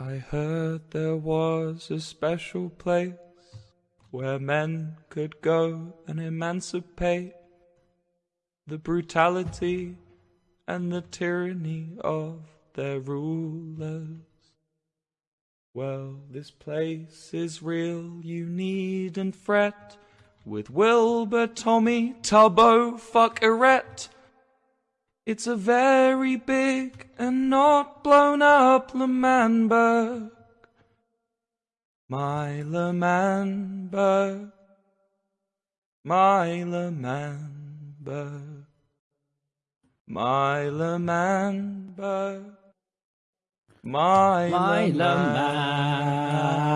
I heard there was a special place where men could go and emancipate the brutality and the tyranny of their rulers. Well, this place is real, you needn't fret. With Wilbur, Tommy, Tubbo, fuck Eret. It's a very big and not blown up L'Manberg. My L'Manberg. My L'Manberg. My L'Manberg. My, My.